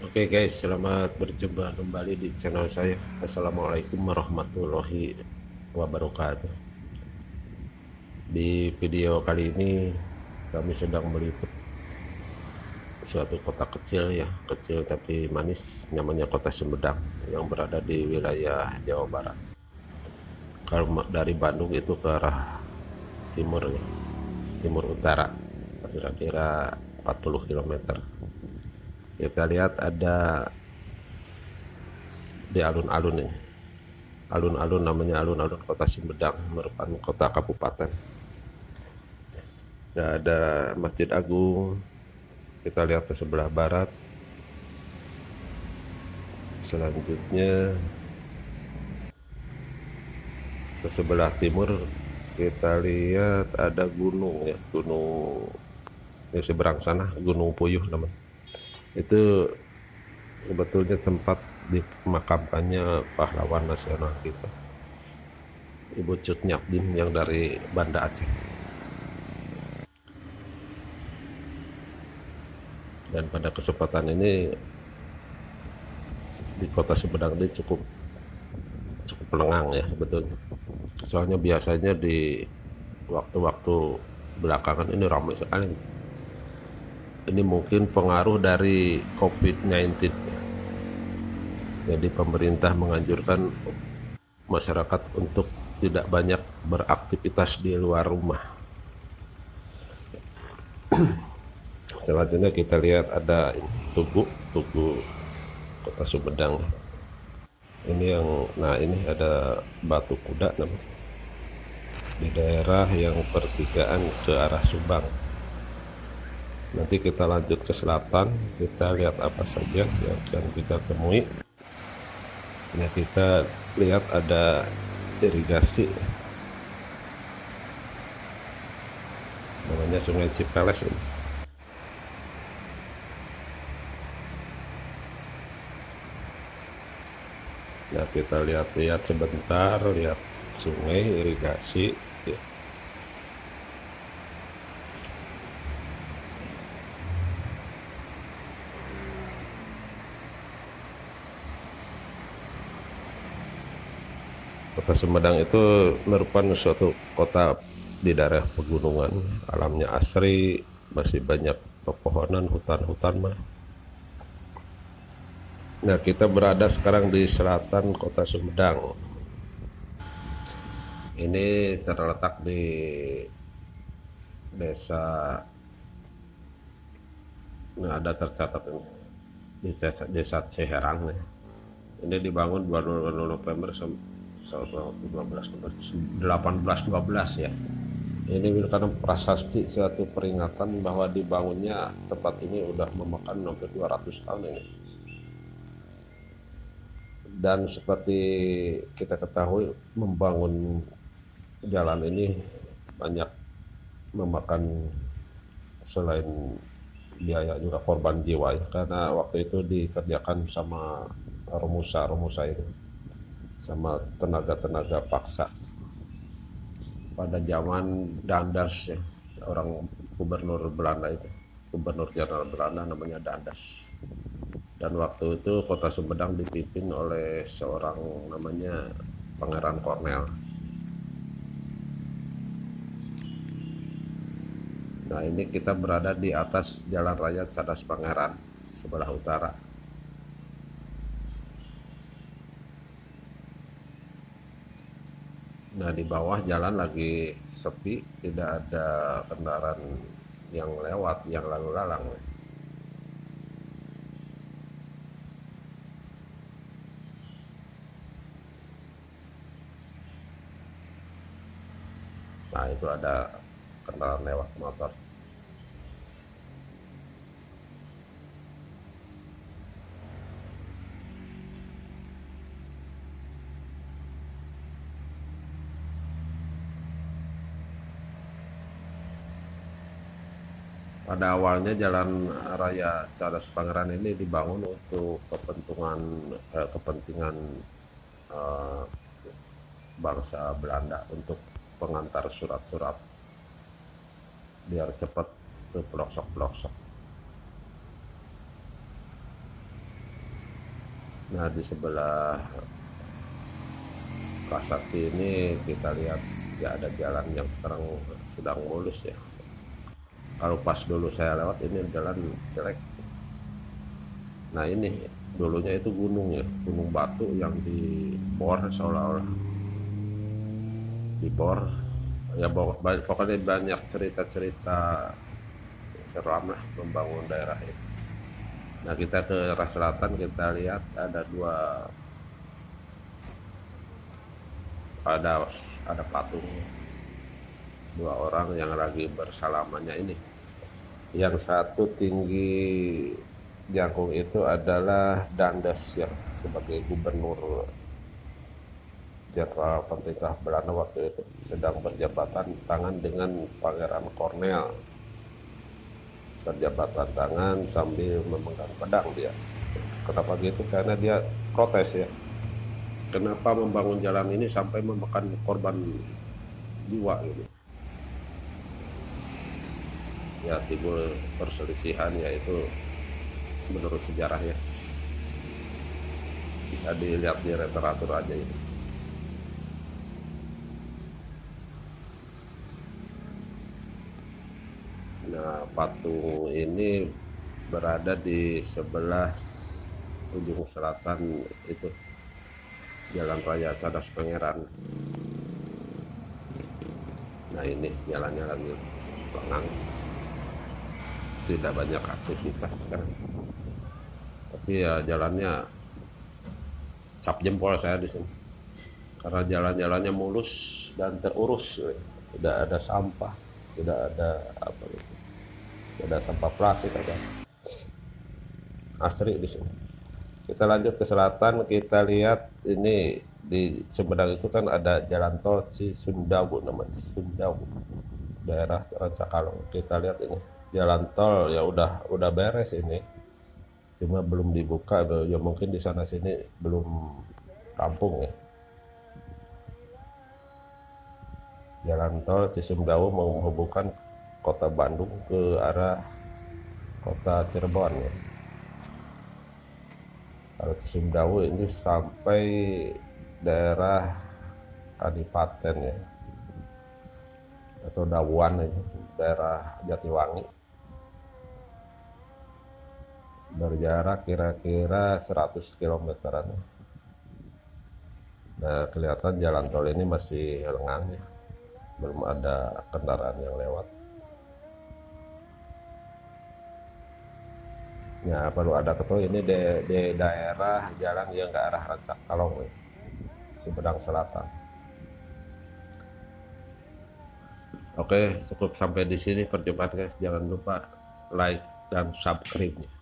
Oke okay guys, selamat berjumpa kembali di channel saya. Assalamualaikum warahmatullahi wabarakatuh. Di video kali ini kami sedang meliput suatu kota kecil ya, kecil tapi manis, namanya Kota Sumedang yang berada di wilayah Jawa Barat. Kalau dari Bandung itu ke arah timur ya, timur utara, kira-kira 40 km kita lihat ada di alun-alun ini. Alun-alun namanya alun-alun kota Sumedang merupakan kota kabupaten. Nah, ada Masjid Agung kita lihat ke sebelah barat. Selanjutnya ke sebelah timur kita lihat ada gunung ya gunung di seberang sana gunung puyuh namanya itu sebetulnya tempat dimakamkannya pahlawan nasional kita. Ibu Cut Nyapdin yang dari Banda Aceh. Dan pada kesempatan ini di kota Sumedang ini cukup cukup lengang ya sebetulnya. Soalnya biasanya di waktu-waktu belakangan ini ramai sekali ini mungkin pengaruh dari COVID-19 jadi pemerintah menganjurkan masyarakat untuk tidak banyak beraktivitas di luar rumah. Selanjutnya kita lihat ada tugu tugu kota Sumedang. Ini yang nah ini ada batu kuda namanya. Di daerah yang pertigaan ke arah Subang nanti kita lanjut ke selatan kita lihat apa saja yang akan kita temui. Ya kita lihat ada irigasi. Namanya sungai Cipeles ini. Nah kita lihat-lihat sebentar lihat sungai irigasi ya. Kota Sumedang itu merupakan suatu kota di daerah pegunungan, alamnya asri, masih banyak pepohonan, hutan-hutan mah. Nah, kita berada sekarang di selatan Kota Sumedang. Ini terletak di desa Nah, ada tercatat ini di desa, desa Ciherang nih. Ini dibangun 22 November 18 12 ya. Ini merupakan prasasti suatu peringatan bahwa dibangunnya tempat ini udah memakan hampir 200 tahun ini. Dan seperti kita ketahui membangun jalan ini banyak memakan selain biaya juga korban jiwa ya. Karena waktu itu dikerjakan sama romusa-romusa itu sama tenaga-tenaga paksa. Pada zaman Dandas ya orang gubernur Belanda itu gubernur jenderal Belanda namanya Dandas. Dan waktu itu kota Sumedang dipimpin oleh seorang namanya Pangeran Cornel. Nah ini kita berada di atas jalan raya Cadas Pangeran sebelah utara Nah di bawah jalan lagi sepi, tidak ada kendaraan yang lewat, yang lalu lalang. Nah itu ada kendaraan lewat motor. Pada awalnya jalan raya Cadas Pangeran ini dibangun untuk kepentingan eh, kepentingan eh, bangsa Belanda untuk pengantar surat-surat biar cepat ke pelosok-pelosok. nah di sebelah prasasti ini kita lihat ya ada jalan yang sekarang sedang mulus ya kalau pas dulu saya lewat ini jalan jelek. Nah ini dulunya itu gunung ya gunung batu yang dibor seolah-olah. Dibor ya pokoknya banyak cerita-cerita seram lah membangun daerah itu. Nah kita ke arah selatan kita lihat ada dua ada ada patung dua orang yang lagi bersalamannya ini. Yang satu tinggi jangkung itu adalah Dandes yang sebagai gubernur jenderal pemerintah Belanda waktu itu. Sedang berjabatan tangan dengan Pangeran Cornel berjabatan tangan sambil memegang pedang dia. Kenapa gitu? Karena dia protes ya. Kenapa membangun jalan ini sampai memakan korban jiwa gitu ya timbul perselisihan yaitu menurut sejarah ya bisa dilihat di literatur aja itu nah patung ini berada di sebelah ujung selatan itu Jalan Raya Cadas Pangeran. Nah ini jalannya lagi lengang. Tidak banyak aktivitas sekarang. Tapi ya jalannya cap jempol saya di sini. Karena jalan-jalannya mulus dan terurus. Tidak ada sampah, tidak ada apa itu. Tidak ada sampah plastik ada. Asri di sini kita lanjut ke selatan kita lihat ini di Sumedang itu kan ada jalan tol si Sundawu namanya Sundawu daerah Rancakalong kita lihat ini jalan tol ya udah udah beres ini. Cuma belum dibuka ya mungkin di sana sini belum rampung ya. Jalan tol Cisumdawu menghubungkan kota Bandung ke arah kota Cirebon ya. Kalau Cisumdawu ini sampai daerah Kadipaten ya. Atau Dawuan ini daerah Jatiwangi berjarak kira-kira 100 kilometeran. Nah kelihatan jalan tol ini masih lengang ya. Belum ada kendaraan yang lewat. Ya perlu ada ketua. Ini di, di daerah jalan yang ke arah Rancak Kalong Sumedang Selatan. Oke cukup sampai di sini. Perjumpaan guys. Jangan lupa like dan subscribe -nya.